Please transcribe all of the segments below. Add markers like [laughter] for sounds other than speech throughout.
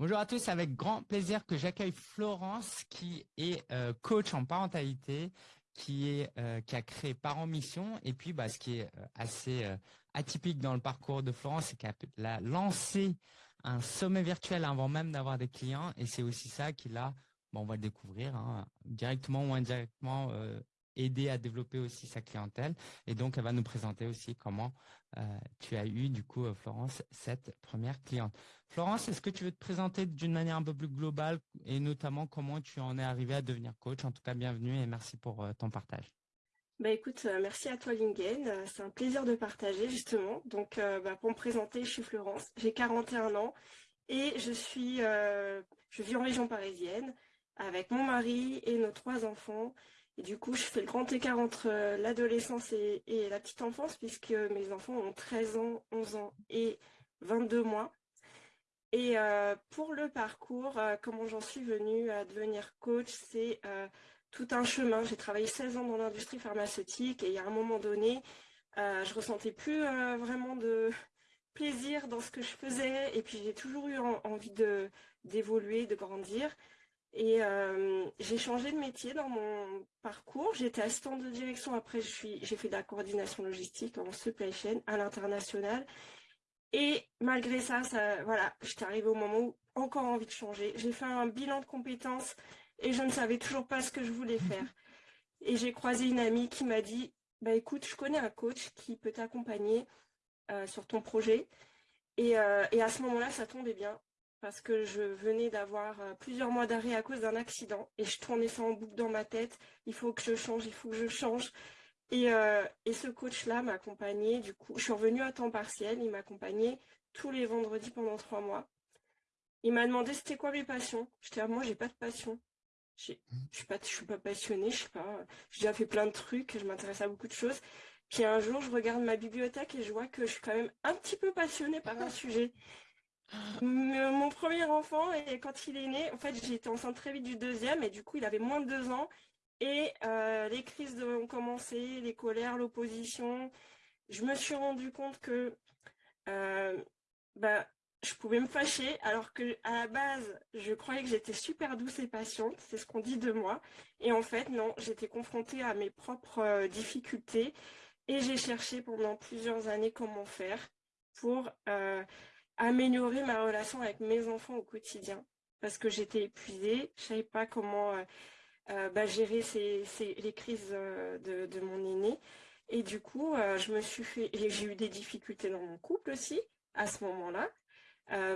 Bonjour à tous, avec grand plaisir que j'accueille Florence qui est euh, coach en parentalité, qui, est, euh, qui a créé Parents Mission. Et puis, bah, ce qui est euh, assez atypique dans le parcours de Florence, c'est qu'elle a lancé un sommet virtuel avant même d'avoir des clients. Et c'est aussi ça qui l'a, bon, on va le découvrir, hein, directement ou indirectement, aider à développer aussi sa clientèle. Et donc, elle va nous présenter aussi comment tu as eu, du coup, Florence, cette première cliente. Florence, est-ce que tu veux te présenter d'une manière un peu plus globale et notamment comment tu en es arrivé à devenir coach? En tout cas, bienvenue et merci pour euh, ton partage. Bah écoute, merci à toi Lingen, c'est un plaisir de partager justement. Donc bah, pour me présenter, je suis Florence, j'ai 41 ans et je suis, je vis en région parisienne avec mon mari et nos trois enfants. Et du coup, je fais le grand écart entre euh, l'adolescence et, la petite enfance, puisque mes enfants ont 13 ans, 11 ans et 22 mois. Et euh, pour le parcours, euh, comment j'en suis venue à devenir coach, c'est tout un chemin. J'ai travaillé 16 ans dans l'industrie pharmaceutique et il y a un moment donné, je ressentais plus vraiment de [laughs] plaisir dans ce que je faisais. Et puis j'ai toujours eu envie d'évoluer, de grandir. Et euh, j'ai changé de métier dans mon parcours. J'étais assistante de direction. Après, j'ai fait de la coordination logistique en supply chain à l'international. Et malgré ça, ça voilà, j'étais arrivée au moment où encore envie de changer. J'ai fait un bilan de compétences et je ne savais toujours pas ce que je voulais faire. [laughs] Et j'ai croisé une amie qui m'a dit, bah écoute, je connais un coach qui peut t'accompagner euh, sur ton projet. Et, euh, et à ce moment-là, ça tombait bien parce que je venais d'avoir euh, plusieurs mois d'arrêt à cause d'un accident et je tournais ça en boucle dans ma tête. Il faut que je change, il faut que je change. Et, euh, ce coach-là m'accompagnait, du coup, je suis revenue à temps partiel, il m'accompagnait tous les vendredis pendant trois mois. Il m'a demandé c'était quoi mes passions. J'étais, ah, moi, j'ai pas de passion. Je suis pas, je suis pas passionnée, je sais pas. J'ai déjà fait plein de trucs, je m'intéresse à beaucoup de choses. Puis un jour, je regarde ma bibliothèque et je vois que je suis quand même un petit peu passionnée par un sujet. Mon premier enfant, et quand il est né, en fait, j'ai été enceinte très vite du deuxième, et du coup, il avait moins de deux ans. Et euh, les crises ont commencé, les colères, l'opposition. Je me suis rendu compte que euh, bah, je pouvais me fâcher, alors que à la base, je croyais que j'étais super douce et patiente, c'est ce qu'on dit de moi. Et en fait, non, j'étais confrontée à mes propres euh, difficultés, et j'ai cherché pendant plusieurs années comment faire pour améliorer ma relation avec mes enfants au quotidien parce que j'étais épuisée, je savais pas comment bah, gérer les crises euh, de, mon aîné. Et du coup, je me suis fait, j'ai eu des difficultés dans mon couple aussi à ce moment-là.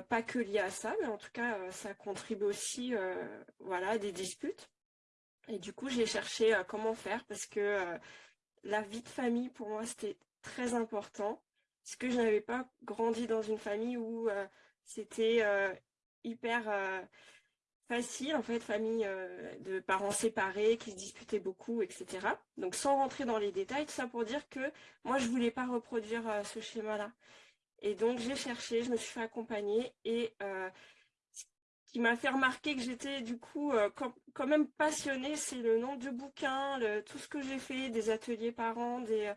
pas que lié à ça, mais en tout cas, ça contribue aussi voilà, à des disputes. Et du coup, j'ai cherché comment faire parce que la vie de famille, pour moi, c'était très important parce que je n'avais pas grandi dans une famille où euh, c'était euh, hyper euh, facile, en fait, famille de parents séparés qui se disputaient beaucoup, etc. Donc sans rentrer dans les détails, tout ça pour dire que moi, je voulais pas reproduire ce schéma-là. Et donc j'ai cherché, je me suis fait accompagner et ce qui m'a fait remarquer que j'étais du coup quand, même passionnée, c'est le nombre de bouquins, tout ce que j'ai fait, des ateliers parents, des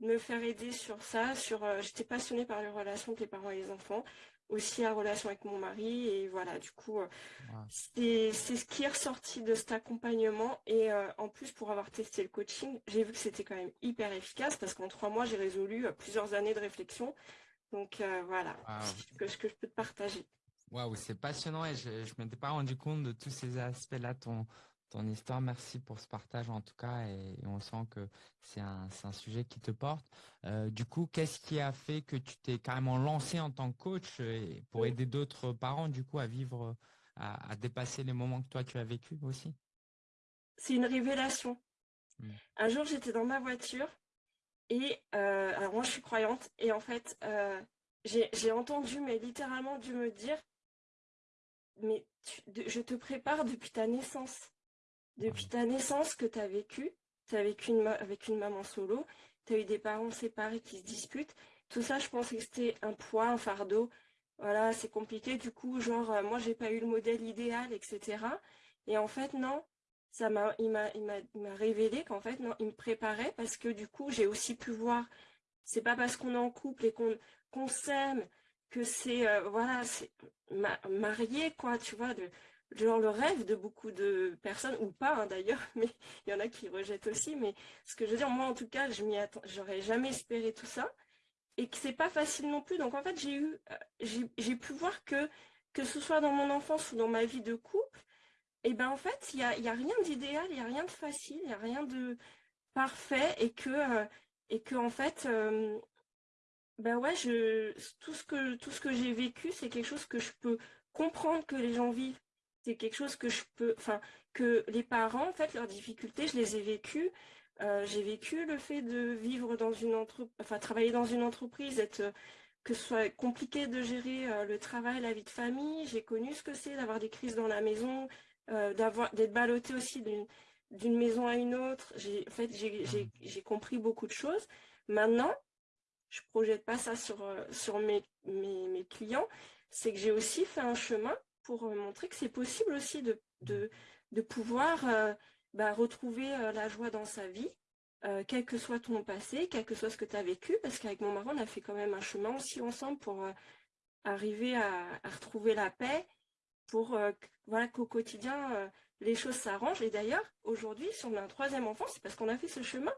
me faire aider sur ça. Sur, euh, J'étais passionnée par les relations entre les parents et les enfants, aussi la relation avec mon mari. Et voilà, du coup, euh, c'est ce qui est ressorti de cet accompagnement. Et euh, en plus, pour avoir testé le coaching, j'ai vu que c'était quand même hyper efficace parce qu'en trois mois, j'ai résolu plusieurs années de réflexion. Donc voilà, ce que, que je peux te partager. Waouh, c'est passionnant et je ne m'étais pas rendu compte de tous ces aspects-là. Ton, ton histoire. Merci pour ce partage en tout cas et, on sent que c'est un, sujet qui te porte. Euh, du coup, qu'est-ce qui a fait que tu t'es carrément lancé en tant que coach pour aider d'autres parents du coup à vivre, à, dépasser les moments que toi tu as vécu aussi? C'est une révélation. Mmh. Un jour, j'étais dans ma voiture et euh, alors moi je suis croyante et en fait euh, j'ai entendu mais littéralement dû me dire mais je te prépare depuis ta naissance depuis ta naissance que tu as vécu, tu as vécu avec une maman solo, tu as eu des parents séparés qui se disputent. Tout ça, je pensais que c'était un poids, un fardeau. Voilà, c'est compliqué. Du coup, genre, moi, euh, moi, j'ai pas eu le modèle idéal, etc. Et en fait, non, ça m'a, il m'a, révélé qu'en fait, non, il me préparait parce que du coup, j'ai aussi pu voir, c'est pas parce qu'on est en couple et qu'on, qu'on s'aime que c'est, voilà, c'est marié, quoi, tu vois, genre le rêve de beaucoup de personnes, ou pas hein, d'ailleurs, [laughs] mais il y en a qui rejettent aussi, mais ce que je veux dire, moi en tout cas, je m'y j'aurais jamais espéré tout ça, et que c'est pas facile non plus, donc en fait j'ai eu, euh, j'ai pu voir que, que ce soit dans mon enfance ou dans ma vie de couple, et ben en fait, il n'y a, a rien d'idéal, il n'y a rien de facile, il n'y a rien de parfait, et que, euh, et que en fait, euh, ben ouais, je, tout ce que, tout ce que j'ai vécu, c'est quelque chose que je peux comprendre que les gens vivent c'est quelque chose que je peux, enfin, que les parents, en fait, leurs difficultés, je les ai vécues. Euh, j'ai vécu le fait de vivre dans une entreprise, travailler dans une entreprise, être, que ce soit compliqué de gérer euh, le travail, la vie de famille. J'ai connu ce que c'est d'avoir des crises dans la maison, euh, d'être ballotté aussi d'une maison à une autre. J'ai, en fait, j'ai compris beaucoup de choses. Maintenant, je projette pas ça sur, sur mes clients. C'est que j'ai aussi fait un chemin pour euh, montrer que c'est possible aussi de, de, pouvoir euh, bah, retrouver euh, la joie dans sa vie, quel que soit ton passé, quel que soit ce que tu as vécu, parce qu'avec mon mari, on a fait quand même un chemin aussi ensemble pour arriver à, retrouver la paix, pour voilà, qu'au quotidien, les choses s'arrangent. Et d'ailleurs, aujourd'hui, si on a un troisième enfant, c'est parce qu'on a fait ce chemin.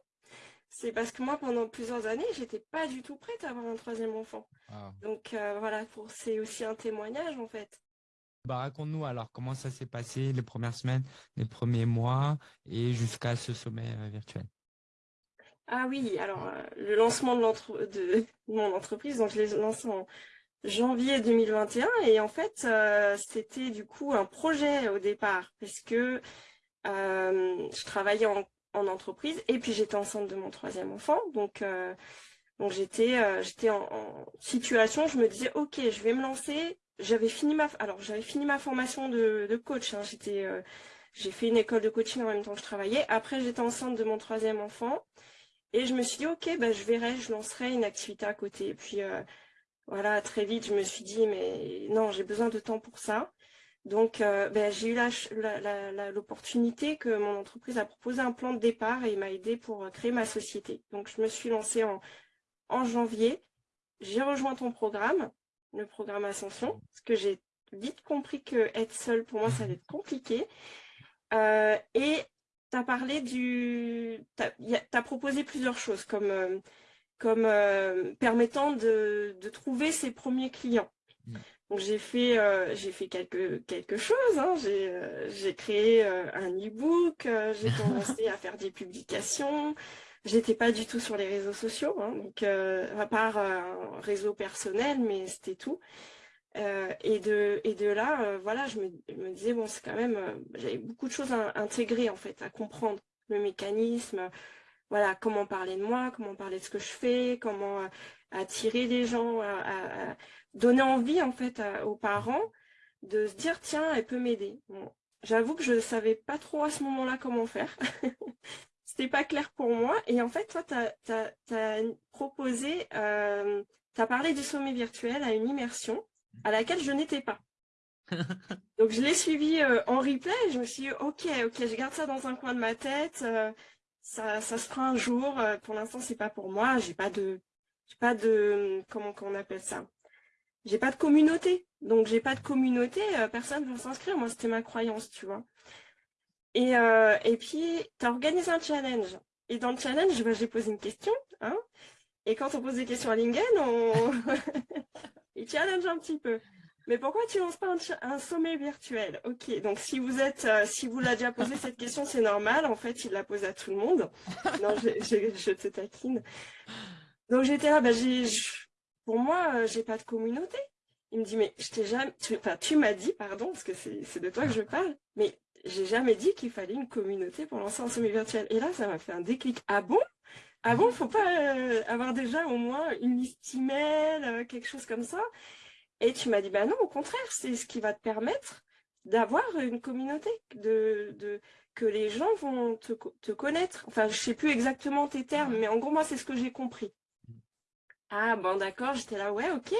C'est parce que moi, pendant plusieurs années, j'étais pas du tout prête à avoir un troisième enfant. Ah. Donc voilà, c'est aussi un témoignage en fait. Bah, raconte-nous alors comment ça s'est passé les premières semaines, les premiers mois et jusqu'à ce sommet euh, virtuel. Ah oui, alors euh, le lancement de, [laughs] mon entreprise, je l'ai lancé en janvier 2021 et en fait euh, c'était du coup un projet au départ parce que je travaillais en, entreprise et puis j'étais enceinte de mon troisième enfant donc j'étais en, en, situation, je me disais ok je vais me lancer j'avais fini ma alors j'avais fini ma formation de, coach. Hein. J'étais euh, j'ai fait une école de coaching en même temps que je travaillais. Après j'étais enceinte de mon troisième enfant et je me suis dit ok ben je verrai, je lancerai une activité à côté. Et puis euh, voilà très vite je me suis dit mais non j'ai besoin de temps pour ça. Donc euh, ben, j'ai eu l'opportunité que mon entreprise a proposé un plan de départ et m'a aidé pour créer ma société. Donc je me suis lancée en, en janvier. J'ai rejoint ton programme le programme Ascension, parce que j'ai vite compris que être seule, pour moi, ça allait être compliqué. Euh, et tu as parlé du... Tu as, proposé plusieurs choses, comme, euh, comme euh, permettant de, trouver ses premiers clients. Mm. Donc j'ai fait, j'ai fait quelque, quelque chose, hein. j'ai créé un e-book, j'ai commencé à faire des publications, J'étais pas du tout sur les réseaux sociaux, hein, donc euh, à part euh, un réseau personnel, mais c'était tout. Euh, et, de, et de là, voilà, je me, disais, bon, c'est quand même, j'avais beaucoup de choses à, intégrer, en fait, à comprendre le mécanisme, voilà, comment parler de moi, comment parler de ce que je fais, comment attirer les gens, à, donner envie, en fait, aux parents de se dire, tiens, elle peut m'aider. J'avoue que je ne savais pas trop à ce moment-là comment faire. [laughs] c'était pas clair pour moi. Et en fait, toi, tu as, proposé, euh, tu as parlé du sommet virtuel à une immersion à laquelle je n'étais pas. [laughs] Donc, je l'ai suivi euh, en replay et je me suis dit, ok, ok, je garde ça dans un coin de ma tête. Euh, ça, ça se fera un jour. pour l'instant, c'est pas pour moi. J'ai pas de, j'ai pas de, comment on appelle ça? J'ai pas de communauté. Donc, j'ai pas de communauté. personne ne va s'inscrire. Moi, c'était ma croyance, tu vois. Et, euh, et puis, tu as organisé un challenge. Et dans le challenge, bah, j'ai posé une question. Hein et quand on pose des questions à Lingen, on [laughs] il challenge un petit peu. Mais pourquoi tu lances pas un, sommet virtuel? Ok, donc si vous êtes, euh, si vous l'avez déjà posé cette question, c'est normal. En fait, il la pose à tout le monde. [laughs] Non, je, je, te taquine. Donc j'étais là, bah, pour moi, euh, j'ai pas de communauté. Il me dit, mais je t'ai jamais, enfin, tu m'as dit, pardon, parce que c'est de toi que je parle, mais j'ai jamais dit qu'il fallait une communauté pour lancer un sommet virtuel. Et là, ça m'a fait un déclic. Ah bon? Ah bon, faut pas euh, avoir déjà au moins une liste email, euh, quelque chose comme ça? Et tu m'as dit, bah non, au contraire, c'est ce qui va te permettre d'avoir une communauté, de, de, que les gens vont te, te connaître. Enfin, je sais plus exactement tes termes, mais en gros, moi, c'est ce que j'ai compris. Ah bon, d'accord, j'étais là, ouais, ok,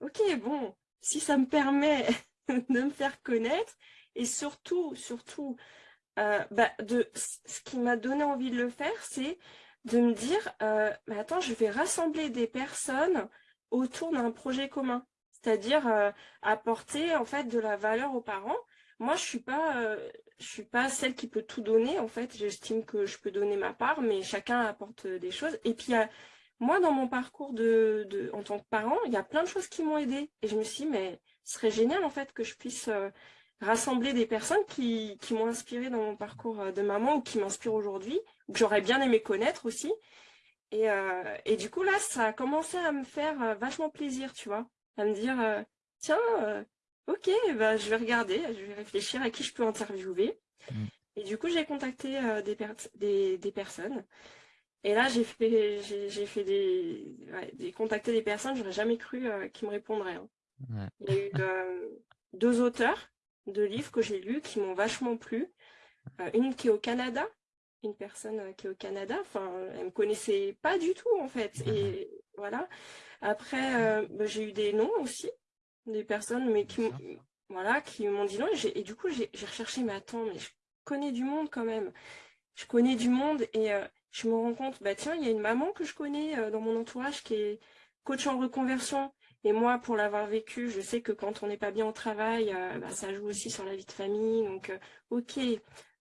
ok, bon, si ça me permet [laughs] de me faire connaître, et surtout, surtout, euh, bah, de, ce qui m'a donné envie de le faire, c'est de me dire, euh, attends, je vais rassembler des personnes autour d'un projet commun. c'est-à-dire apporter en fait de la valeur aux parents. Moi, je suis pas, je suis pas celle qui peut tout donner. En fait, j'estime que je peux donner ma part, mais chacun apporte des choses. Et puis, moi, dans mon parcours de, en tant que parent, il y a plein de choses qui m'ont aidé. Et je me suis dit, mais ce serait génial en fait que je puisse rassembler des personnes qui, qui m'ont inspiré dans mon parcours de maman ou qui m'inspirent aujourd'hui, que j'aurais bien aimé connaître aussi. Et, et, du coup, là, ça a commencé à me faire vachement plaisir, tu vois, à me dire, tiens, ok, bah, je vais regarder, je vais réfléchir à qui je peux interviewer. Mm. Et du coup, j'ai contacté des, des, personnes. Et là, j'ai fait, j'ai fait des, des, contacter des personnes, j'aurais jamais cru qu'ils me répondraient. Hein. Il y a eu deux auteurs de livres que j'ai lus qui m'ont vachement plu. Euh, une qui est au Canada, une personne euh, qui est au Canada, enfin, elle me connaissait pas du tout en fait. Et voilà. Après, euh, bah, j'ai eu des noms aussi, des personnes, mais qui, voilà, qui m'ont dit non. Et, du coup, j'ai recherché, mais attends, mais je connais du monde quand même. Je connais du monde et je me rends compte, bah tiens, il y a une maman que je connais dans mon entourage qui est coach en reconversion et moi, pour l'avoir vécu, je sais que quand on n'est pas bien au travail, euh, bah, ça joue aussi sur la vie de famille. Donc, euh, ok.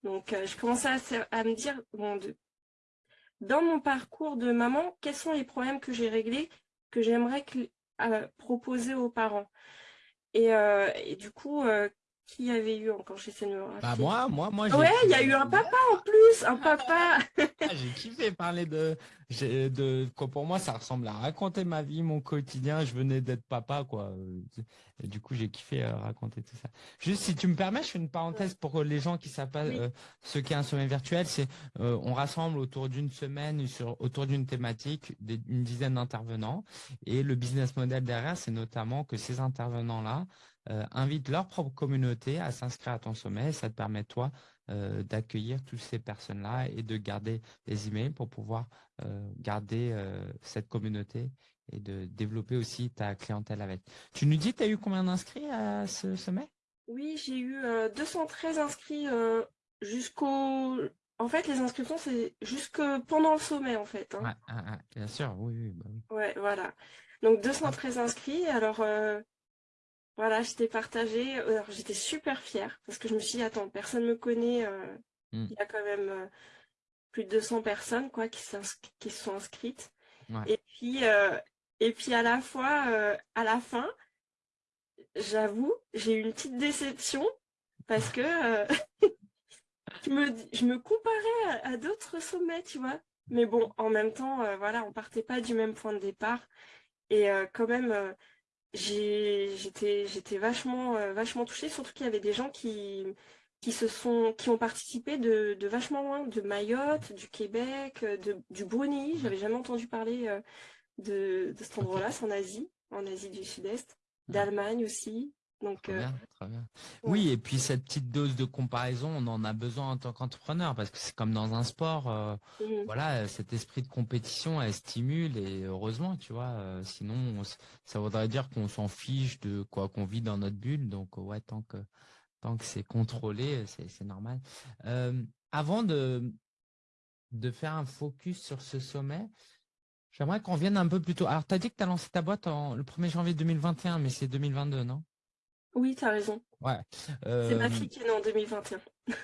Donc, euh, je commençais à, me dire, bon, dans mon parcours de maman, quels sont les problèmes que j'ai réglés, que j'aimerais proposer aux parents? Et, et, du coup, qui avait eu encore? Chez me Bah moi, moi, moi. Ouais, il y a eu un papa en plus, un papa. Ah, j'ai kiffé parler de, de, quoi pour moi ça ressemble à raconter ma vie, mon quotidien. Je venais d'être papa, quoi. Et du coup, j'ai kiffé euh, raconter tout ça. Juste, si tu me permets, je fais une parenthèse pour les gens qui savent pas euh, ce qu'est un sommet virtuel. C'est, euh, on rassemble autour d'une semaine, sur, autour d'une thématique, une dizaine d'intervenants. Et le business model derrière, c'est notamment que ces intervenants-là euh, invite leur propre communauté à s'inscrire à ton sommet. Ça te permet, toi, euh, d'accueillir toutes ces personnes-là et de garder les emails pour pouvoir euh, garder cette communauté et de développer aussi ta clientèle avec. Tu nous dis, tu as eu combien d'inscrits à ce sommet? Oui, j'ai eu 213 inscrits jusqu'au... En fait, les inscriptions, c'est jusque pendant le sommet, en fait. Hein. bien sûr, oui. oui, bah oui. Ouais, voilà. Donc 213 inscrits. Alors, voilà, j'étais partagée. Alors, j'étais super fière parce que je me suis dit, attends, personne ne me connaît. Euh, hmm. Il y a quand même euh, plus de 200 personnes quoi, qui, qui sont inscrites. Et, puis, euh, et puis, à la fois, à la fin, j'avoue, j'ai eu une petite déception parce que [laughs] je, me, je me comparais à, d'autres sommets, tu vois. Mais bon, en même temps, voilà, on partait pas du même point de départ. Et quand même j'étais j'étais vachement euh, vachement touchée surtout qu'il y avait des gens qui qui se sont qui ont participé de, de vachement loin de Mayotte du Québec euh, de, du Brunei. J'avais jamais entendu parler euh, de, de cet endroit là c'est en Asie en Asie du Sud-Est d'Allemagne aussi donc, euh, Oui, et puis cette petite dose de comparaison, on en a besoin en tant qu'entrepreneur parce que c'est comme dans un sport. Euh, mmh. Voilà, cet esprit de compétition, elle stimule et heureusement, tu vois. Euh, sinon, ça voudrait dire qu'on s'en fiche de quoi qu'on vit dans notre bulle. Donc, ouais, tant que tant que c'est contrôlé, c'est normal. avant de de faire un focus sur ce sommet, j'aimerais qu'on vienne un peu plus tôt. Alors, tu as dit que tu as lancé ta boîte en, le 1er janvier 2021, mais c'est 2022, non? Oui, tu as raison. Ouais. C'est ma fille qui est née en 2021.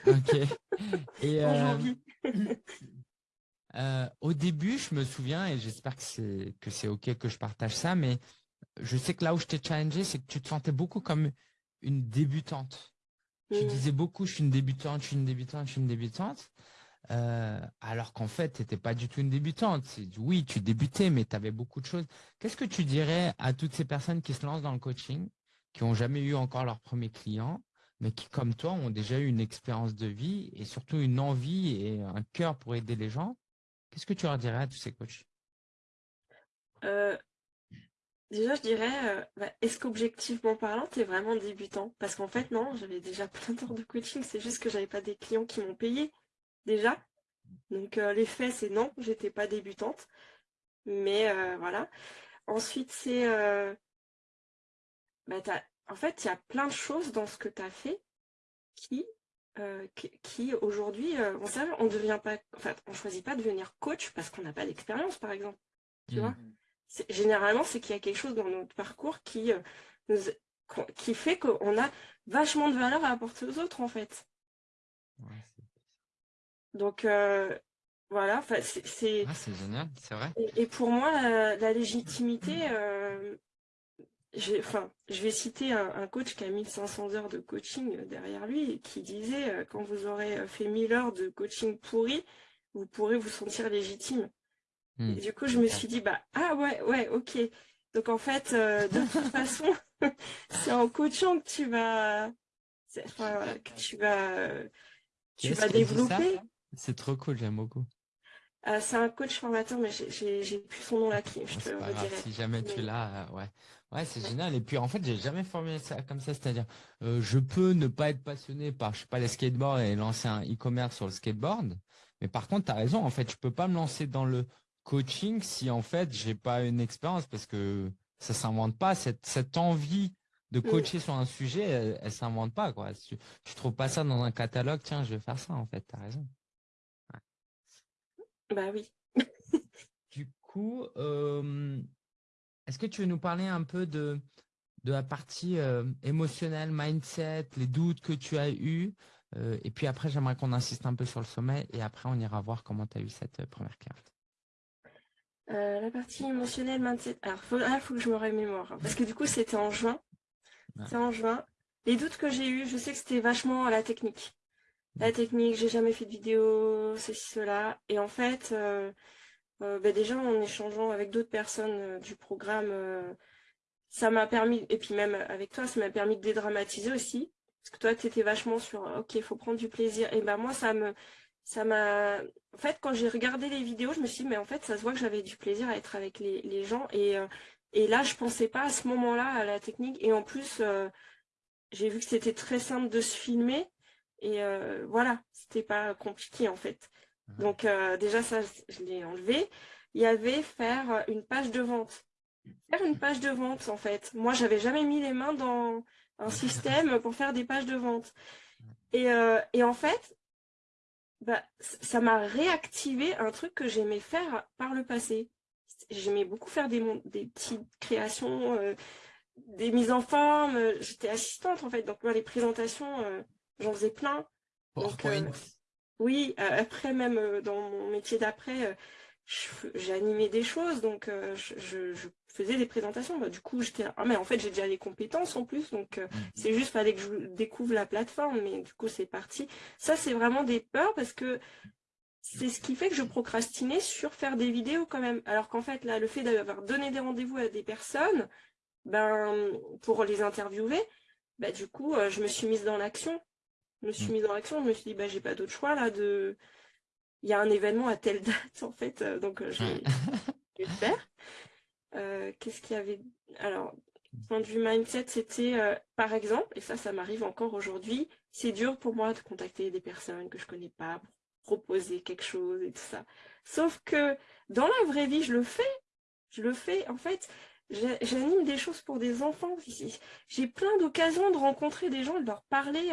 Ok. [laughs] Et, en euh, janvier. [laughs] Euh, au début, je me souviens, et j'espère que c'est que c'est ok que je partage ça, mais je sais que là où je t'ai challengé, c'est que tu te sentais beaucoup comme une débutante. Tu mmh. disais beaucoup, je suis une débutante, je suis une débutante, je suis une débutante. Euh, alors qu'en fait, tu n'étais pas du tout une débutante. Oui, tu débutais, mais tu avais beaucoup de choses. Qu'est-ce que tu dirais à toutes ces personnes qui se lancent dans le coaching qui n'ont jamais eu encore leur premier client, mais qui, comme toi, ont déjà eu une expérience de vie et surtout une envie et un cœur pour aider les gens. Qu'est-ce que tu leur dirais à tous ces coachs? Euh, Déjà, je dirais, euh, bah, est-ce qu'objectivement parlant, tu es vraiment débutant? Parce qu'en fait, non, j'avais déjà [laughs] plein d'heures de coaching, c'est juste que j'avais pas des clients qui m'ont payé déjà. Donc, euh, les faits, c'est non, j'étais pas débutante. Mais voilà. Ensuite, c'est bah, en fait, il y a plein de choses dans ce que tu as fait qui, euh, qui, aujourd'hui, euh, on on devient pas, enfin, on choisit pas de devenir coach parce qu'on n'a pas d'expérience, par exemple. Tu vois? Mmh. Généralement, c'est qu'il y a quelque chose dans notre parcours qui euh, qui fait qu'on a vachement de valeur à apporter aux autres, en fait. Donc, voilà, c'est... Ah, c'est génial, c'est vrai. Et, pour moi, la, légitimité, enfin, je vais citer un, coach qui a 1500 heures de coaching derrière lui et qui disait, euh, quand vous aurez fait 1000 heures de coaching pourri, vous pourrez vous sentir légitime. Hmm. Et du coup, je me suis dit, bah, ah ouais, ouais, ok. Donc en fait, de toute [laughs] façon, [laughs] c'est en coachant que tu vas, que tu vas, tu vas développer. C'est trop cool, j'aime beaucoup. Euh, c'est un coach formateur, mais j'ai plus son nom là qui je te Si jamais tu l'as, euh, ouais. Ouais, c'est génial. Et puis en fait, j'ai jamais formulé ça comme ça, c'est-à-dire euh, je peux ne pas être passionné par, je sais pas, les skateboards et lancer un e-commerce sur le skateboard. Mais par contre, tu as raison, en fait, je peux pas me lancer dans le coaching si en fait j'ai pas une expérience parce que ça s'invente pas. Cette, cette envie de mm. coacher sur un sujet, elle, elle s'invente pas. Quoi. Tu, tu trouves pas ça dans un catalogue, tiens, je vais faire ça en fait, tu as raison. Bah oui. du coup, est-ce que tu veux nous parler un peu de, de la partie émotionnelle, mindset, les doutes que tu as eus Et puis après, j'aimerais qu'on insiste un peu sur le sommet et après, on ira voir comment tu as eu cette première carte. Euh, la partie émotionnelle, mindset. Alors, il faut, que je me remémore. Hein, parce que du coup, c'était en juin. C'est en juin. Les doutes que j'ai eus, je sais que c'était vachement à la technique la technique, j'ai jamais fait de vidéo, ceci, cela. Et en fait, euh, euh, bah, déjà en échangeant avec d'autres personnes euh, du programme, ça m'a permis, et puis même avec toi, ça m'a permis de dédramatiser aussi. Parce que toi, tu étais vachement sur OK, il faut prendre du plaisir. Et ben moi, ça me ça m'a. En fait, quand j'ai regardé les vidéos, je me suis dit, mais en fait, ça se voit que j'avais du plaisir à être avec les, les gens. Et, et là, je pensais pas à ce moment-là à la technique. Et en plus, j'ai vu que c'était très simple de se filmer. Et euh, voilà, c'était pas compliqué en fait. Donc euh, déjà ça, je l'ai enlevé. Il y avait faire une page de vente. Faire une page de vente en fait. Moi, j'avais jamais mis les mains dans un système pour faire des pages de vente. Et, euh, et en fait, bah, ça m'a réactivé un truc que j'aimais faire par le passé. J'aimais beaucoup faire des, des petites créations, des mises en forme. J'étais assistante en fait, donc moi les présentations, j'en faisais plein. Euh, oui, après même euh, dans mon métier d'après, euh, j'animais des choses, donc je, faisais des présentations. Bah, du coup, j'étais ah mais en fait j'ai déjà les compétences en plus, donc mm. c'est juste fallait que je découvre la plateforme, mais du coup c'est parti. Ça c'est vraiment des peurs parce que c'est ce qui fait que je procrastinais sur faire des vidéos quand même. Alors qu'en fait là, le fait d'avoir donné des rendez-vous à des personnes, ben pour les interviewer, bah, du coup je me suis mise dans l'action. Je me suis mm. mise en action, je me suis dit, bah, j'ai pas d'autre choix là. de. Il y a un événement à telle [laughs] date, en fait, euh, donc euh, je, vais, le faire. Euh, qu'est-ce qu'il y avait Alors, point de vue mindset, c'était, par exemple, et ça, ça m'arrive encore aujourd'hui, c'est dur pour moi de contacter des personnes que je connais pas pour proposer quelque chose et tout ça. Sauf que dans la vraie vie, je le fais. Je le fais. En fait, j'anime des choses pour des enfants. J'ai plein d'occasions de rencontrer des gens, de leur parler.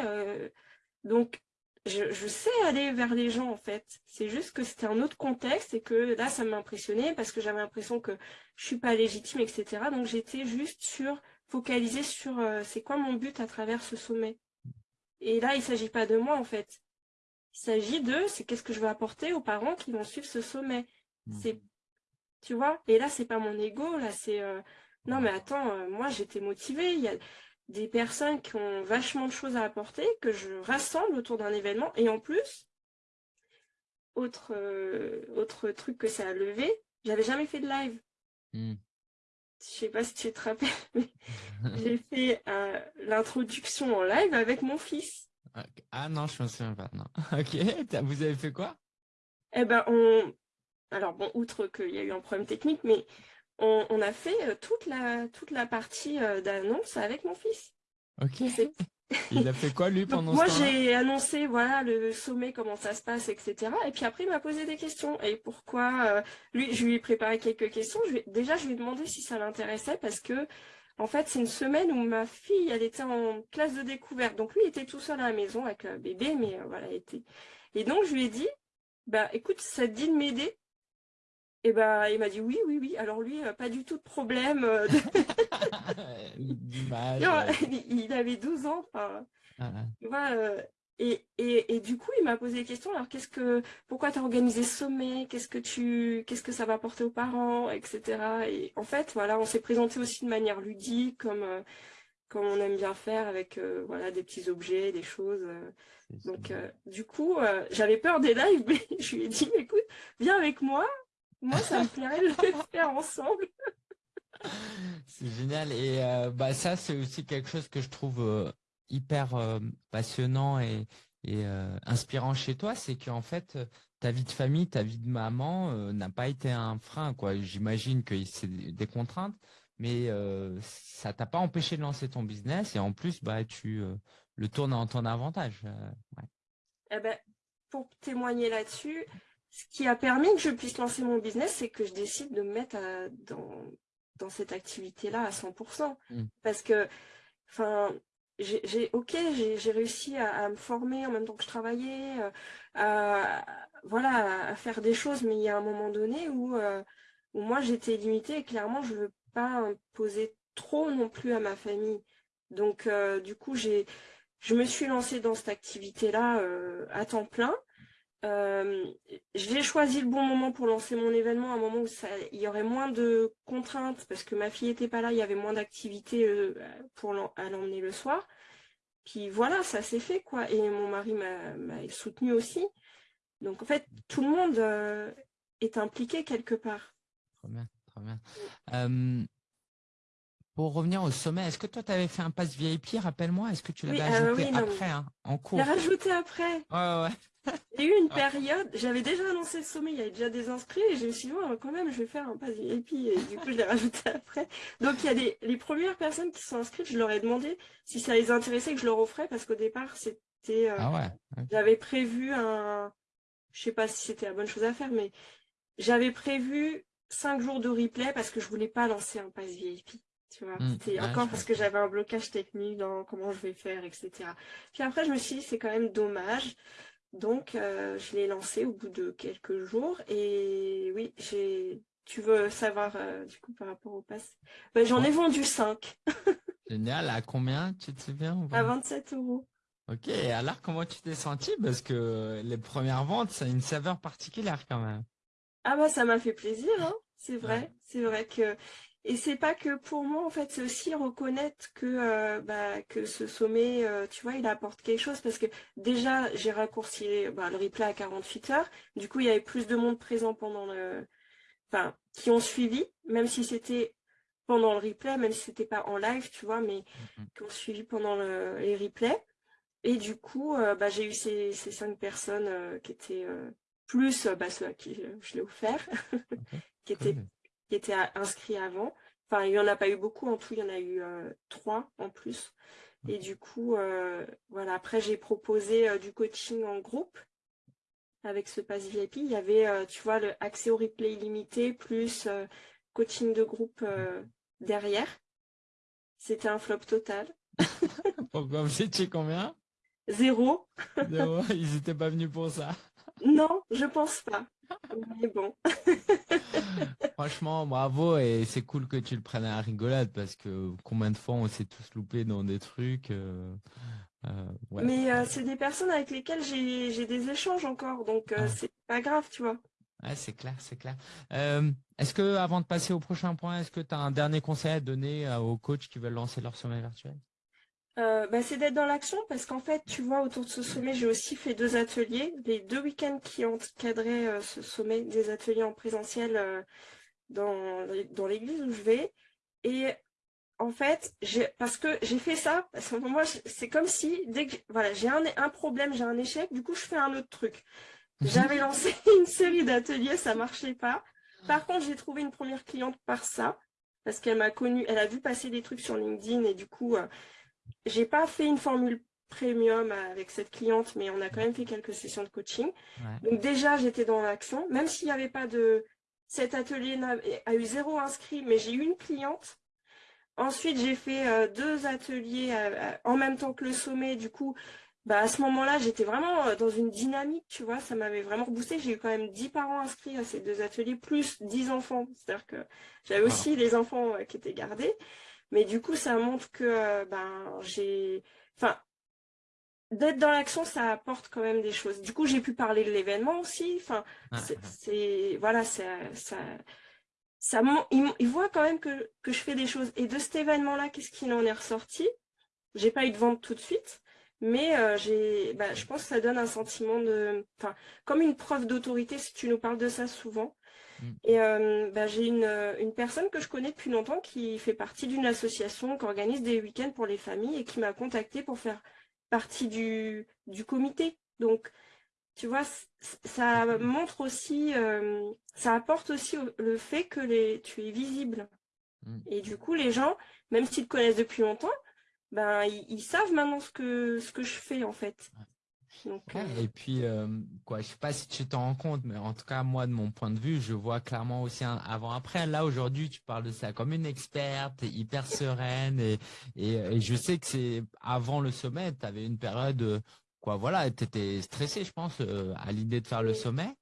Donc, je, sais aller vers les gens, en fait. C'est juste que c'était un autre contexte et que là, ça m'impressionnait parce que j'avais l'impression que je suis pas légitime, etc. Donc, j'étais juste sur, focalisée sur euh, c'est quoi mon but à travers ce sommet. Et là, il s'agit pas de moi, en fait. Il s'agit de, c'est qu'est-ce que je veux apporter aux parents qui vont suivre ce sommet. Mmh. C'est, tu vois, et là, c'est pas mon ego, là, c'est, euh, non, mais attends, euh, moi, j'étais motivée. Il y a, des personnes qui ont vachement de choses à apporter, que je rassemble autour d'un événement. Et en plus, autre, euh, autre truc que ça a levé, j'avais jamais fait de live. Hmm. Je sais pas si tu te rappelles, mais [laughs] j'ai fait euh, l'introduction en live avec mon fils. Ah non, je me souviens pas. Non. [laughs] Ok, vous avez fait quoi? Eh ben, on... Alors bon, outre qu'il y a eu un problème technique, mais on, a fait euh, toute la, toute la partie euh, d'annonce avec mon fils. Ok. [laughs] Il a fait quoi lui pendant Moi j'ai annoncé voilà le sommet comment ça se passe etc et puis après il m'a posé des questions. Et pourquoi euh, lui je lui ai préparé quelques questions. Déjà je lui ai demandé si ça l'intéressait parce que en fait c'est une semaine où ma fille elle était en classe de découverte. Donc lui il était tout seul à la maison avec le bébé mais voilà était. Et donc je lui ai dit bah écoute ça te dit de m'aider Et ben, il m'a dit oui, oui, oui. Alors lui, pas du tout de problème. [laughs] il avait 12 ans. Enfin, ah, ah. Et, et, et, du coup, il m'a posé des questions. Alors, qu'est-ce que, pourquoi tu as organisé ce sommet? Qu'est-ce que tu, qu'est-ce que ça va apporter aux parents, etc. Et en fait, voilà, on s'est présenté aussi de manière ludique, comme, euh, comme on aime bien faire, avec euh, voilà des petits objets, des choses. Euh. Donc, du coup, j'avais peur des lives, [laughs] mais je lui ai dit, écoute, viens avec moi. Moi, ça me plairait de le faire ensemble. [laughs] C'est génial. Et bah ça, c'est aussi quelque chose que je trouve hyper euh, passionnant et, euh, inspirant chez toi, c'est qu'en fait, ta vie de famille, ta vie de maman euh, n'a pas été un frein. quoi. J'imagine que c'est des contraintes, mais ça t'a pas empêché de lancer ton business et en plus, bah, tu le tournes en ton avantage. Eh ben, pour témoigner là-dessus, ce qui a permis que je puisse lancer mon business, c'est que je décide de me mettre dans, dans cette activité-là à 100%. Mmh. Parce que, enfin, j'ai ok, j'ai réussi à, me former en même temps que je travaillais, euh, à, voilà, à faire des choses, mais il y a un moment donné où, euh, où moi j'étais limitée et clairement je ne veux pas imposer trop non plus à ma famille. Donc euh, du coup, j'ai je me suis lancée dans cette activité-là à temps plein. J'ai choisi le bon moment pour lancer mon événement, un moment où ça, il y aurait moins de contraintes parce que ma fille n'était pas là, il y avait moins d'activités pour à l'emmener le soir. Puis voilà, ça s'est fait, quoi. Et mon mari m'a soutenu aussi. Donc, en fait, tout le monde euh, est impliqué quelque part. Très bien, très bien. pour revenir au sommet, est-ce que toi, tu avais fait un pass VIP, rappelle-moi? Est-ce que tu l'avais euh, ajouté après, hein, en cours? Je l'ai rajouté après. Ouais, ouais. A eu une période, j'avais déjà annoncé le sommet, il y avait déjà des inscrits, et je me suis dit, quand même, je vais faire un pass VIP, et du coup, je l'ai rajouté après. Donc, il y a des, les premières personnes qui sont inscrites, je leur ai demandé si ça les intéressait que je leur offrais, parce qu'au départ, c'était, euh, ah ouais. j'avais prévu un, je sais pas si c'était la bonne chose à faire, mais j'avais prévu cinq jours de replay parce que je voulais pas lancer un pass VIP. Tu vois, mmh. c'était encore parce que j'avais un blocage technique dans comment je vais faire, etc. Puis après, je me suis dit, c'est quand même dommage. Donc, euh, je l'ai lancé au bout de quelques jours. Et oui, j'ai. Tu veux savoir euh, du coup par rapport au pass? Ben, J'en ai vendu 5. [laughs] Génial. À combien Tu te souviens À 27 euros. Ok. Alors, comment tu t'es senti? Parce que les premières ventes, ça a une saveur particulière quand même. Ah bah ça m'a fait plaisir, hein c'est vrai. C'est vrai que et c'est pas que pour moi, en fait, c'est aussi reconnaître que, euh, bah, que ce sommet, euh, tu vois, il apporte quelque chose parce que déjà, j'ai raccourci bah, le replay à 48 heures. Du coup, il y avait plus de monde présent pendant le... Enfin, qui ont suivi, même si c'était pendant le replay, même si c'était pas en live, tu vois, mais mmh qui ont suivi pendant les replays. Et du coup, euh, bah, j'ai eu ces, ces, cinq personnes qui étaient plus bah, ceux à qui je l'ai offert, [laughs] qui étaient qui étaient inscrits avant. Enfin, il n'y en a pas eu beaucoup, en tout, il y en a eu euh, trois en plus. Et du coup, euh, voilà, après, j'ai proposé euh, du coaching en groupe avec ce pass VIP. Il y avait, tu vois, le accès au replay illimité plus coaching de groupe derrière. C'était un flop total. [laughs] Pourquoi vous étiez combien? Zéro. Zéro. Ils n'étaient pas venus pour ça. Non, je pense pas. Mais bon. [laughs] Franchement, bravo et c'est cool que tu le prennes à la rigolade parce que combien de fois on s'est tous loupés dans des trucs. Euh, euh, Mais euh, c'est des personnes avec lesquelles j'ai des échanges encore, donc ah. c'est pas grave, tu vois. Ouais, c'est clair, c'est clair. est-ce que avant de passer au prochain point, est-ce que tu as un dernier conseil à donner aux coachs qui veulent lancer leur sommet virtuel? Euh, bah, c'est d'être dans l'action parce qu'en fait, tu vois, autour de ce sommet, j'ai aussi fait deux ateliers. Les deux week-ends qui cadré euh, ce sommet, des ateliers en présentiel euh, dans, dans l'église où je vais. Et en fait, parce que j'ai fait ça, parce que moi, c'est comme si, dès que voilà, j'ai un, un problème, j'ai un échec, du coup, je fais un autre truc. Mhm. J'avais lancé [laughs] une série d'ateliers, ça marchait pas. Par contre, j'ai trouvé une première cliente par ça, parce qu'elle m'a connue, elle a vu passer des trucs sur LinkedIn et du coup, j'ai pas fait une formule premium avec cette cliente, mais on a quand même fait quelques sessions de coaching. Donc déjà, j'étais dans l'action, même s'il n'y avait pas de... Cet atelier a, eu zéro inscrit, mais j'ai eu une cliente. Ensuite, j'ai fait euh, deux ateliers euh, euh, en même temps que le sommet. Du coup, bah, à ce moment-là, j'étais vraiment dans une dynamique, tu vois, ça m'avait vraiment reboosté. J'ai eu quand même 10 parents inscrits à ces deux ateliers, plus 10 enfants. C'est-à-dire que j'avais aussi les enfants qui étaient gardés. Mais du coup, ça montre que euh, ben j'ai. Enfin, d'être dans l'action, ça apporte quand même des choses. Du coup, j'ai pu parler de l'événement aussi. Enfin, c'est. Voilà, ça. ça, ça ils, voient quand même que, que je fais des choses. Et de cet événement-là, qu'est-ce qu'il en est ressorti? J'ai pas eu de vente tout de suite. Mais euh, j'ai, bah, je pense que ça donne un sentiment de, enfin, comme une preuve d'autorité, si tu nous parles de ça souvent. Et euh, bah, j'ai une, une, personne que je connais depuis longtemps qui fait partie d'une association qui organise des week-ends pour les familles et qui m'a contacté pour faire partie du, du comité. Donc, tu vois, ça montre aussi, euh, ça apporte aussi le fait que les, tu es visible. Mm. Et du coup, les gens, même s'ils te connaissent depuis longtemps, ben, ils, savent maintenant ce que, ce que je fais en fait. Euh, et puis, euh, quoi, je sais pas si tu t'en rends compte, mais en tout cas, moi, de mon point de vue, je vois clairement aussi un avant-après. Là, aujourd'hui, tu parles de ça comme une experte, hyper sereine, et, et, je sais que c'est avant le sommet, tu avais une période, quoi, voilà, tu étais stressé, je pense, euh, à l'idée de faire le sommet.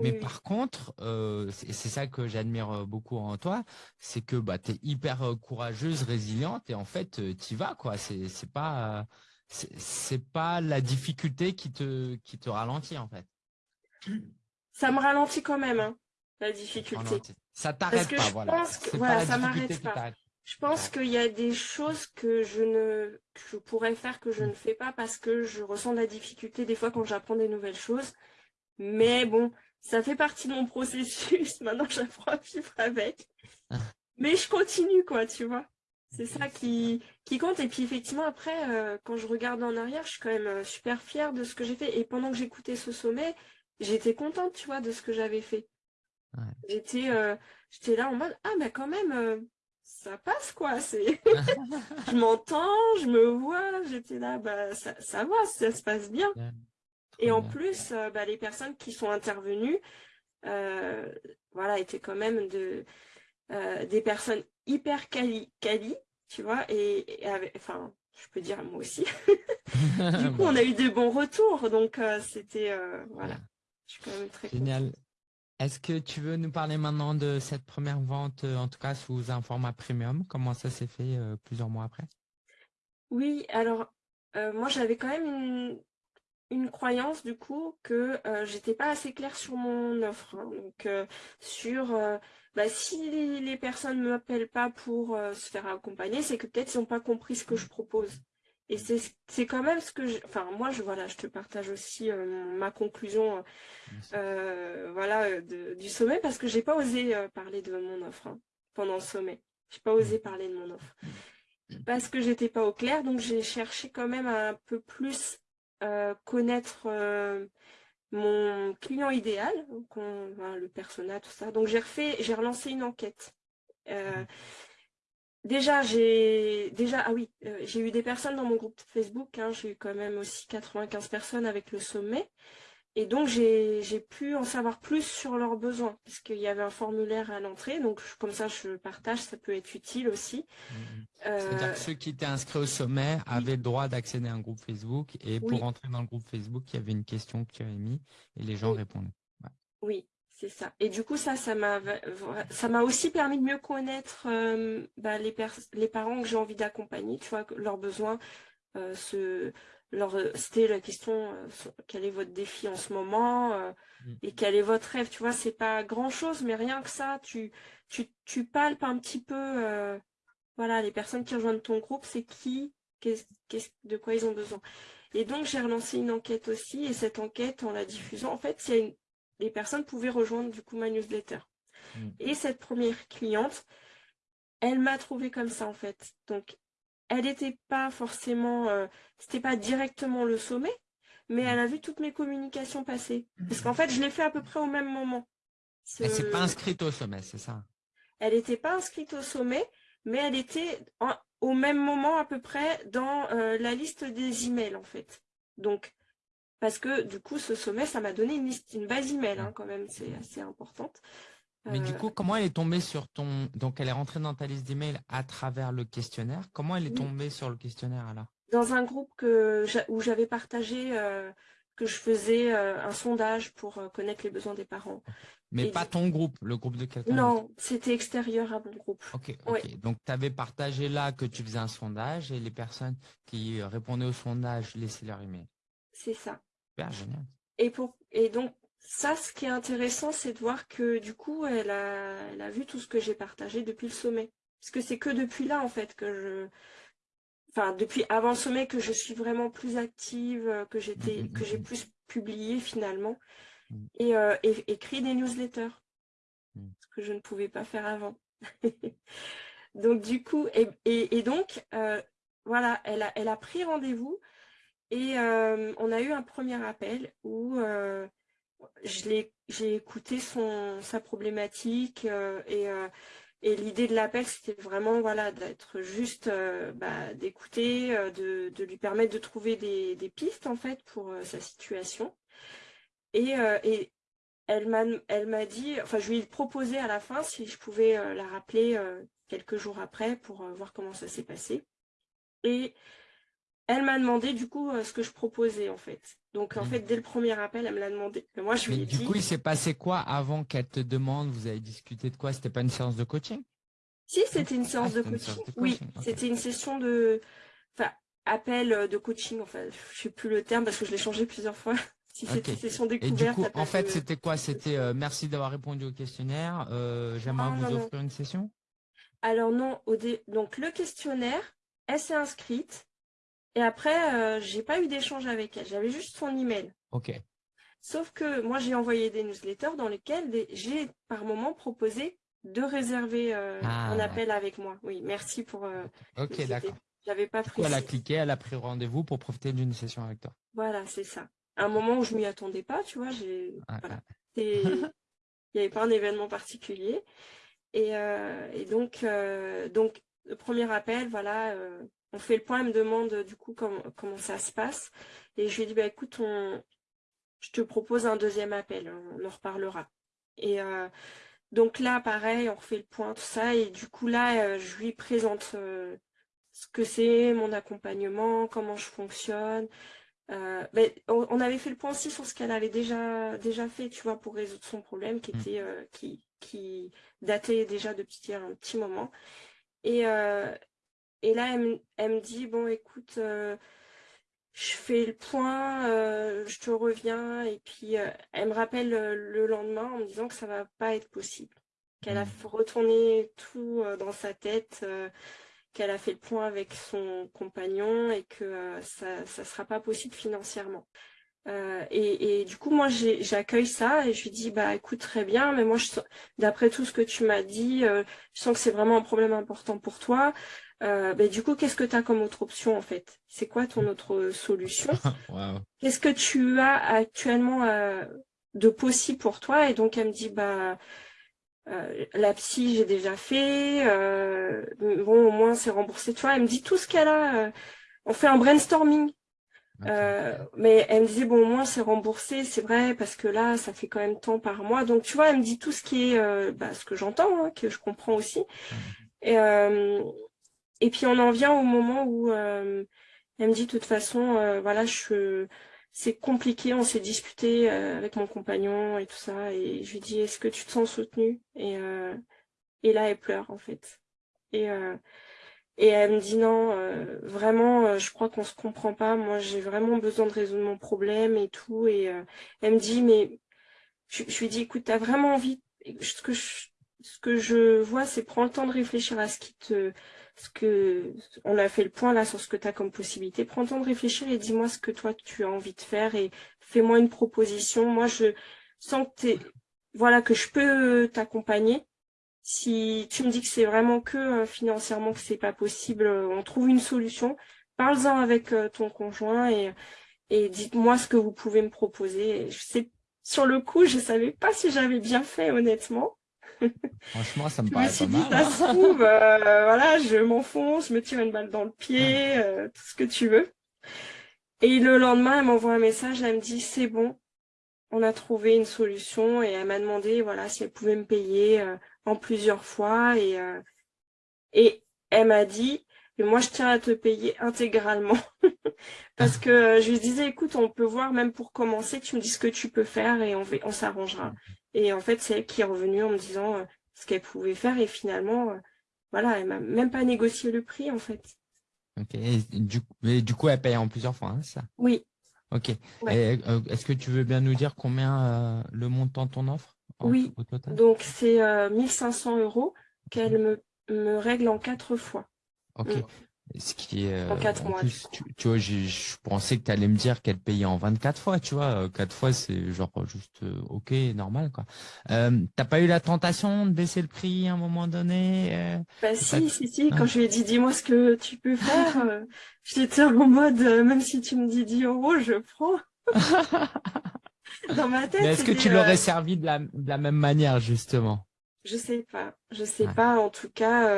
Mais par contre, euh, c'est ça que j'admire euh, beaucoup en toi, c'est que bah, tu es hyper euh, courageuse, résiliente et en fait, tu y vas. quoi. C'est pas, c'est pas la difficulté qui te, qui te ralentit en fait. Ça me ralentit quand même, hein, la difficulté. Ça t'arrête pas, voilà. ça m'arrête pas. Je pense qu'il y a des choses que je ne que je pourrais faire que je ne fais pas parce que je ressens de la difficulté des fois quand j'apprends des nouvelles choses. Mais bon, ça fait partie de mon [laughs] processus. Maintenant, j'apprends à vivre avec. Ah. Mais je continue, quoi, tu vois. C'est ça qui, qui compte. Et puis, effectivement, après, euh, quand je regarde en arrière, je suis quand même euh, super fière de ce que j'ai fait. Et pendant que j'écoutais ce sommet, j'étais contente, tu vois, de ce que j'avais fait. J'étais euh, j'étais là en mode, ah, mais quand même, ça passe, quoi. [laughs] Je m'entends, je me vois. J'étais là, bah, ça, ça va, ça se passe bien. Et en plus, bah, les personnes qui sont intervenues, voilà, étaient quand même de, euh, des personnes hyper quali, quali tu vois, et, enfin, je peux dire moi aussi. [laughs] du coup, on a eu de bons retours, donc c'était, voilà, je suis quand même très Génial. Est-ce que tu veux nous parler maintenant de cette première vente, en tout cas sous un format premium? Comment ça s'est fait plusieurs mois après? Oui, alors moi j'avais quand même une, une croyance du coup que euh, j'étais pas assez claire sur mon offre. Hein. Donc euh, sur euh, bah, si les, personnes ne m'appellent pas pour se faire accompagner, c'est que peut-être ils n'ont pas compris ce que je propose. Et c'est quand même ce que je. Enfin, moi, je, voilà, je te partage aussi ma conclusion voilà, du sommet parce que j'ai pas osé parler de mon offre hein, pendant le sommet. J'ai pas osé parler de mon offre. Parce que j'étais pas au clair, donc j'ai cherché quand même un peu plus euh, connaître euh, mon client idéal, le persona, tout ça. Donc j'ai refait, j'ai relancé une enquête. Euh, mmh. déjà, j'ai déjà ah oui, j'ai eu des personnes dans mon groupe Facebook. Hein, j'ai eu quand même aussi 95 personnes avec le sommet. Et donc, j'ai pu en savoir plus sur leurs besoins, puisqu'il y avait un formulaire à l'entrée. Donc, comme ça, je partage, ça peut être utile aussi. Mmh, mmh. C'est-à-dire que ceux qui étaient inscrits au sommet avaient le droit d'accéder à un groupe Facebook. Et pour entrer dans le groupe Facebook, il y avait une question que tu avais mis et les gens répondaient. Oui, c'est ça. Et du coup, ça, ça m'a aussi permis de mieux connaître euh, bah, les, les parents que j'ai envie d'accompagner, tu vois, leurs besoins, euh, ce euh, c'était la question euh, quel est votre défi en ce moment euh, mm. et quel est votre rêve tu vois c'est pas grand chose mais rien que ça tu tu, tu palpes un petit peu voilà les personnes qui rejoignent ton groupe c'est qui qu'est-ce de quoi ils ont besoin et donc j'ai relancé une enquête aussi et cette enquête en la diffusant en fait une, les personnes pouvaient rejoindre du coup ma newsletter mm. et cette première cliente elle m'a trouvé comme ça en fait donc elle n'était pas forcément, euh, c'était pas directement le sommet, mais elle a vu toutes mes communications passer. Parce qu'en fait, je l'ai fait à peu près au même moment. Elle s'est pas inscrite au sommet, c'est ça? Elle n'était pas inscrite au sommet, mais elle était au même moment à peu près dans euh, la liste des emails en fait. Donc, parce que du coup, ce sommet, ça m'a donné une, liste, une base email hein, quand même, c'est assez importante. Mais du euh, coup, comment elle est tombée sur ton... Donc, elle est rentrée dans ta liste d'emails à travers le questionnaire. Comment elle est tombée sur le questionnaire alors? Dans un groupe que, où j'avais partagé que je faisais un sondage pour connaître les besoins des parents. Mais pas ton groupe, le groupe de quelqu'un Non, c'était extérieur à mon groupe. Ok, ok. Donc, tu avais partagé là que tu faisais un sondage et les personnes qui répondaient au sondage laissaient leur email. C'est ça. Super, génial. Et, pour, et donc, ça, ce qui est intéressant, c'est de voir que du coup, elle a, elle a vu tout ce que j'ai partagé depuis le sommet. Parce que c'est que depuis là, en fait, que je... Enfin, depuis avant le sommet, que je suis vraiment plus active, que j'étais, mm, mm, que j'ai mm, plus publié finalement. Et, euh, et, écrit des newsletters. Ce que je ne pouvais pas faire avant. [laughs] donc, du coup, et, et donc, euh, voilà, elle a, elle a pris rendez-vous et euh, on a eu un premier appel où j'ai écouté son, sa problématique euh, et, euh, et l'idée de l'appel, c'était vraiment voilà, d'être juste, euh, bah, d'écouter, de, lui permettre de trouver des, des pistes en fait pour sa situation. Et, et elle m'a dit, enfin je lui ai proposé à la fin si je pouvais la rappeler quelques jours après pour voir comment ça s'est passé. Et elle m'a demandé du coup ce que je proposais en fait. Donc en mmh. fait, dès le premier appel, elle me l'a demandé. Mais moi, je lui ai du coup, il s'est passé quoi avant qu'elle te demande? Vous avez discuté de quoi? C'était pas une séance de coaching? Si, c'était une, séance de coaching. Oui, c'était une session de, enfin, appel euh, de coaching. Enfin, je sais plus le terme parce que je l'ai changé plusieurs fois. [laughs] si c'était une session découverte. Et du coup, en fait, c'était quoi? C'était euh, merci d'avoir répondu au questionnaire. Euh, j'aimerais ah, vous offrir une session? Alors non, au donc le questionnaire, elle s'est inscrite. Et après, euh, j'ai pas eu d'échange avec elle. J'avais juste son email. Ok. Sauf que moi, j'ai envoyé des newsletters dans lesquels j'ai par moment proposé de réserver euh, ah. un appel avec moi. Oui, merci pour. Euh, ok, d'accord. J'avais pas pris. Elle a cliqué, elle a pris rendez-vous pour profiter d'une session avec toi. Voilà, c'est ça. un moment où je m'y attendais pas, tu vois, j'ai. Voilà. [laughs] Il n'y avait pas un événement particulier. Et, et donc, donc, le premier appel, voilà, on fait le point, elle me demande du coup comment, comment ça se passe. Et je lui ai dit, bah, écoute, on, je te propose un deuxième appel, on en reparlera. Et euh, donc là, pareil, on refait le point, tout ça. Et du coup, là, euh, je lui présente euh, ce que c'est, mon accompagnement, comment je fonctionne. Ben, on, avait fait le point aussi sur ce qu'elle avait déjà, déjà fait, tu vois, pour résoudre son problème qui, mmh. était, qui, qui datait déjà depuis un petit moment. Et, et là, elle, me dit, bon, écoute, euh, je fais le point, euh, je te reviens. Et puis, euh, elle me rappelle le lendemain en me disant que ça va pas être possible. Qu'elle a mmh. retourné tout dans sa tête, qu'elle a fait le point avec son compagnon et que ça ne sera pas possible financièrement. et, du coup, moi, j'accueille ça et je lui dis, bah écoute, très bien, mais moi, d'après tout ce que tu m'as dit, je sens que c'est vraiment un problème important pour toi. Euh, ben, du coup, qu'est-ce que tu as comme autre option en fait? C'est quoi ton autre solution? [laughs] Qu'est-ce que tu as actuellement euh, de possible pour toi? Et donc, elle me dit, bah, euh, la psy, j'ai déjà fait. bon, au moins, c'est remboursé. Tu vois, elle me dit tout ce qu'elle a. on fait un brainstorming. mais elle me disait, bon, au moins, c'est remboursé, c'est vrai, parce que là, ça fait quand même tant par mois. Donc, tu vois, elle me dit tout ce qui est, bah, ce que j'entends, hein, que je comprends aussi. Et, et puis on en vient au moment où euh, elle me dit de toute façon, euh, voilà, c'est compliqué, on s'est disputé euh, avec mon compagnon et tout ça, et je lui dis est-ce que tu te sens soutenue? Et, et là elle pleure en fait. Et, et elle me dit non, vraiment, je crois qu'on se comprend pas, moi j'ai vraiment besoin de résoudre mon problème et tout, et elle me dit mais je, je lui dis écoute, t'as vraiment envie, ce que je, ce que je vois c'est prends le temps de réfléchir à ce qui te ce que on a fait le point là sur ce que tu as comme possibilité. Prends le temps de réfléchir et dis-moi ce que toi tu as envie de faire et fais-moi une proposition. Moi, je sens que voilà que je peux t'accompagner. Si tu me dis que c'est vraiment que euh, financièrement que c'est pas possible, euh, on trouve une solution. Parle-en avec euh, ton conjoint et, et dites-moi ce que vous pouvez me proposer. je sais, sur le coup, je savais pas si j'avais bien fait, honnêtement. Franchement, ça me paraît pas mal. ça se trouve, euh, voilà, je m'enfonce, je me tire une balle dans le pied, euh, tout ce que tu veux. Et le lendemain, elle m'envoie un message, elle me dit, c'est bon, on a trouvé une solution et elle m'a demandé voilà, si elle pouvait me payer euh, en plusieurs fois. Et, et elle m'a dit, moi je tiens à te payer intégralement. [laughs] Parce que je lui disais, écoute, on peut voir même pour commencer, tu me dis ce que tu peux faire et on, on s'arrangera. Et en fait, c'est elle qui est revenue en me disant euh, ce qu'elle pouvait faire et finalement, euh, voilà, elle m'a même pas négocié le prix en fait. Ok, et du, du coup, elle paye en plusieurs fois, hein, ça? Oui. Ok. Est-ce que tu veux bien nous dire combien le montant de ton offre Oui, donc c'est 1500 euros qu'elle me, me règle en quatre fois. Ok. Mm. Ce qui est, en 4 euh, mois. tu, vois, je pensais que tu allais me dire qu'elle payait en 24 fois, tu vois. 4 fois, c'est genre juste euh, OK, normal, quoi. Euh, T'as pas eu la tentation de baisser le prix à un moment donné euh, Bah si, si, si. Quand je lui ai dit, dis-moi ce que tu peux faire, [laughs] j'étais en mode, même si tu me dis 10 euros, je prends. [laughs] Dans ma tête. Mais est-ce que tu l'aurais servi de la, de la même manière, justement? Je sais pas. Je sais pas. En tout cas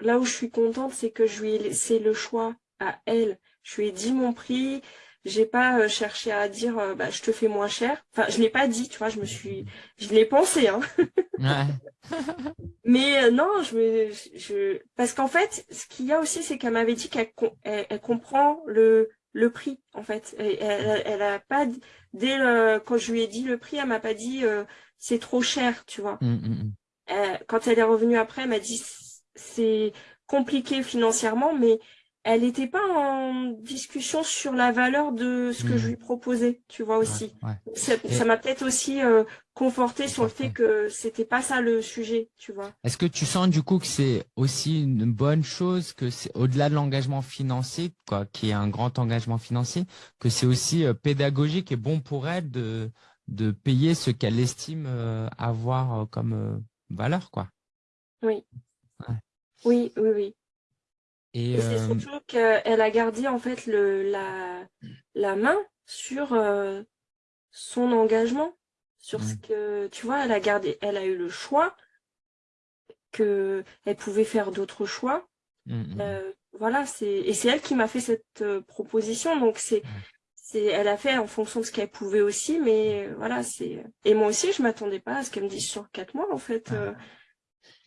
là où je suis contente, c'est que je lui ai laissé le choix à elle. Je lui ai dit mon prix. J'ai pas euh, cherché à dire euh, bah, je te fais moins cher. Enfin, je l'ai pas dit, tu vois, je me suis je l'ai pensé hein. [laughs] Mais euh, non, je me je parce qu'en fait, ce qu'il y a aussi c'est qu'elle m'avait dit qu'elle elle, comprend le le prix en fait. Elle, elle, a pas dès le, quand je lui ai dit le prix, elle m'a pas dit c'est trop cher, tu vois. Mmh, mmh, mmh. quand elle est revenue après, elle m'a dit c'est compliqué financièrement, mais elle n'était pas en discussion sur la valeur de ce que je mmh. lui proposais, tu vois aussi. Ça m'a peut-être aussi euh, conforté sur le fait que c'était pas ça le sujet, tu vois. Est-ce que tu sens du coup que c'est aussi une bonne chose, que c'est au-delà de l'engagement financier, quoi, qui est un grand engagement financier, que c'est aussi euh, pédagogique et bon pour elle de de payer ce qu'elle estime euh, avoir comme valeur, quoi? Oui. Oui, oui, oui. Et, c'est euh, surtout qu'elle a gardé en fait le, la, la main sur euh, son engagement, sur ce mmh. que, tu vois, elle a gardé, elle a eu le choix, que elle pouvait faire d'autres choix. Mmh, mmh. Euh, voilà, c'est et c'est elle qui m'a fait cette proposition, donc c'est c'est elle a fait en fonction de ce qu'elle pouvait aussi, mais voilà, c'est et moi aussi je m'attendais pas à ce qu'elle me dise sur quatre mois en fait. Ah.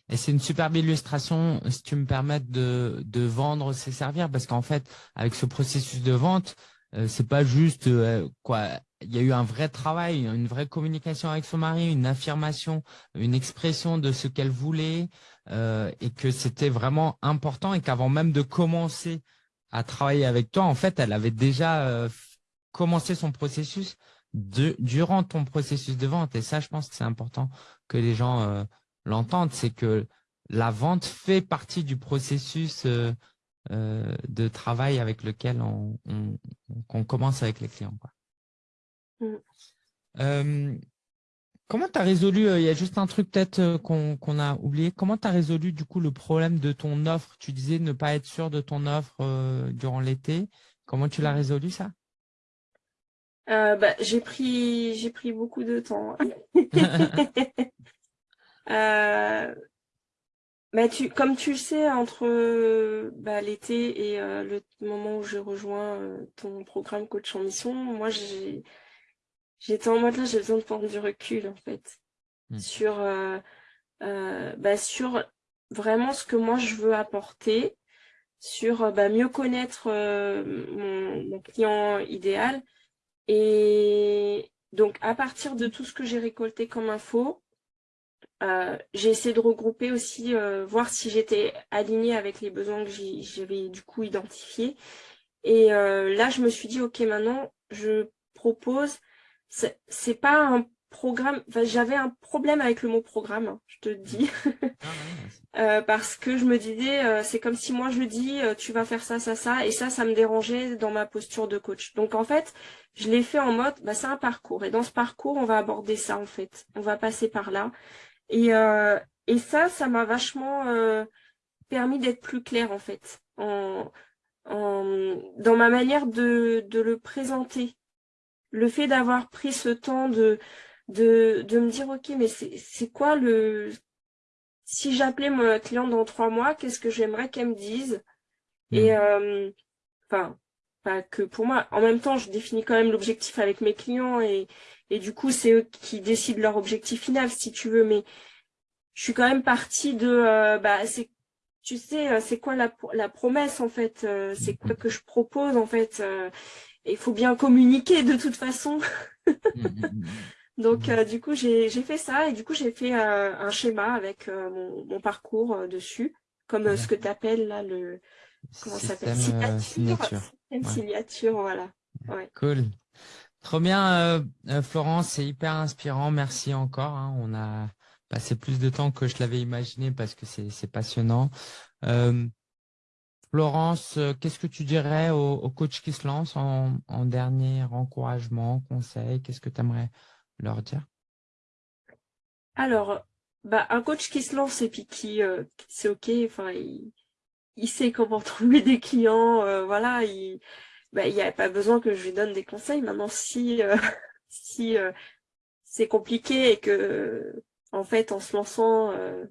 Et c'est une superbe illustration, si tu me permets, de, de vendre ses servir, parce qu'en fait, avec ce processus de vente, euh, c'est pas juste euh, quoi. Il y a eu un vrai travail, une vraie communication avec son mari, une affirmation, une expression de ce qu'elle voulait, euh, et que c'était vraiment important, et qu'avant même de commencer à travailler avec toi, en fait, elle avait déjà commencé son processus de, durant ton processus de vente. Et ça, je pense que c'est important que les gens l'entendre, c'est que la vente fait partie du processus euh, euh, de travail avec lequel on, commence avec les clients. Mm. Euh, comment tu as résolu, il y a juste un truc peut-être qu'on a oublié, comment tu as résolu du coup le problème de ton offre? Tu disais ne pas être sûr de ton offre durant l'été. Comment tu l'as mm. résolu ça? Bah, j'ai pris j'ai pris beaucoup de temps. [laughs] [laughs] Euh, bah, tu, comme tu le sais, entre bah, l'été et euh, le moment où je rejoins euh, ton programme coach en mission, moi j'ai j'étais en mode là, j'ai besoin de prendre du recul en fait mmh. sur bah, sur vraiment ce que moi je veux apporter, sur bah, mieux connaître mon, mon, client idéal et donc à partir de tout ce que j'ai récolté comme info, euh, j'ai essayé de regrouper aussi, euh, voir si j'étais alignée avec les besoins que j'avais du coup identifiés. Et euh, là, je me suis dit, ok, maintenant, je propose, c'est pas un programme, j'avais un problème avec le mot programme, hein, je te dis, ah [laughs] parce que je me disais, c'est comme si moi je dis, tu vas faire ça, ça, ça, et ça, ça me dérangeait dans ma posture de coach. Donc en fait, je l'ai fait en mode, bah, c'est un parcours, et dans ce parcours, on va aborder ça en fait, on va passer par là. Et, euh, et ça, ça m'a vachement euh, permis d'être plus claire en fait, en, en, dans ma manière de, de le présenter. Le fait d'avoir pris ce temps de, de, de me dire, ok, mais c'est quoi le... Si j'appelais mon client dans trois mois, qu'est-ce que j'aimerais qu'elle me dise? Et, mmh. euh, enfin, pas que pour moi. En même temps, je définis quand même l'objectif avec mes clients et, et du coup, c'est eux qui décident leur objectif final, si tu veux. Mais je suis quand même partie de, euh, bah, tu sais, c'est quoi la, la, promesse en fait C'est quoi que je propose en fait Il faut bien communiquer de toute façon. [laughs] Donc, du coup, j'ai fait ça et du coup, j'ai fait un schéma avec mon, parcours dessus, comme ce que tu appelles là le. Comment ça s'appelle Signature. Signature, voilà. Cool. Trop bien, Florence, c'est hyper inspirant. Merci encore. Hein. On a passé plus de temps que je l'avais imaginé parce que c'est passionnant. Florence, qu'est-ce que tu dirais aux, coachs qui se lancent en, dernier encouragement, conseil? Qu'est-ce que tu aimerais leur dire? Alors, bah, un coach qui se lance et puis qui, c'est OK, enfin, il, sait comment [laughs] trouver des clients, voilà, il bah, n'y a pas besoin que je lui donne des conseils. Maintenant, si, [laughs] si c'est compliqué et que en fait, en se lançant, euh,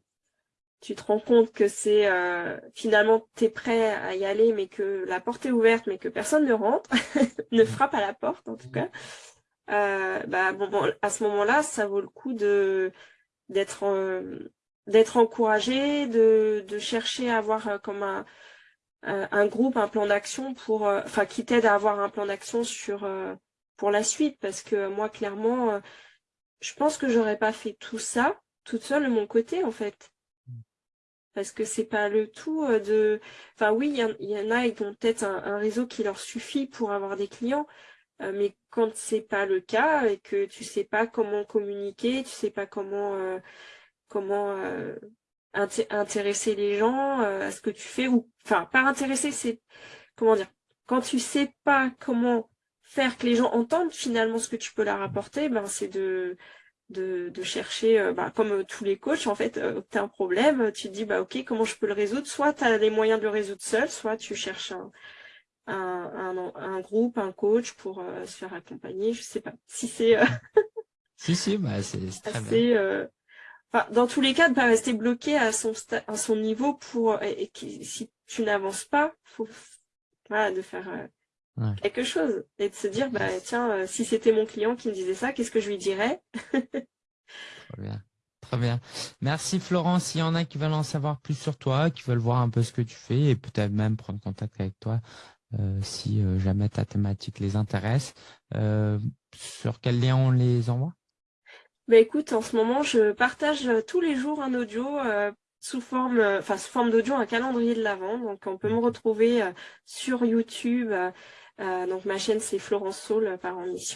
tu te rends compte que c'est euh, finalement, tu es prêt à y aller, mais que la porte est ouverte, mais que personne ne rentre, [laughs] ne mmh. frappe à la porte en tout cas. Euh, bah, bon, à ce moment-là, ça vaut le coup de d'être d'être encouragé, de, de chercher à avoir comme un, un groupe, un plan d'action pour, enfin, qui t'aide à avoir un plan d'action sur pour la suite, parce que moi, clairement, je pense que j'aurais pas fait tout ça toute seule de mon côté, en fait. Parce que c'est pas le tout euh, de... Enfin oui, il y, en a, ils ont peut-être un, réseau qui leur suffit pour avoir des clients, euh, mais quand c'est pas le cas et que tu sais pas comment communiquer, tu sais pas comment euh, comment intéresser les gens à ce que tu fais ou enfin pas intéresser, c'est comment dire quand tu sais pas comment faire que les gens entendent finalement ce que tu peux leur apporter, ben c'est de, de, de, chercher, euh, bah, comme euh, tous les coachs, en fait, euh, tu as un problème, tu te dis, bah, ok, comment je peux le résoudre? Soit tu as les moyens de le résoudre seul, soit tu cherches un, un, un, groupe, un coach pour se faire accompagner, je sais pas. Si c'est... si, si, bah, c'est très bien. Enfin, dans tous les cas, de pas rester bloqué à son, à son niveau pour... Et, si tu n'avances pas, faut voilà, de faire quelque chose et de se dire bah tiens euh, si c'était mon client qui me disait ça qu'est-ce que je lui dirais? Très bien. Très bien. Merci Florence. S'il y en a qui veulent en savoir plus sur toi, qui veulent voir un peu ce que tu fais et peut-être même prendre contact avec toi euh, si euh, jamais ta thématique les intéresse, sur quel lien on les envoie? Bah écoute, en ce moment, je partage tous les jours un audio sous forme, enfin sous forme d'audio, un calendrier de l'avant. Donc on peut me retrouver sur YouTube, euh, donc ma chaîne c'est Florence Saul par en mission.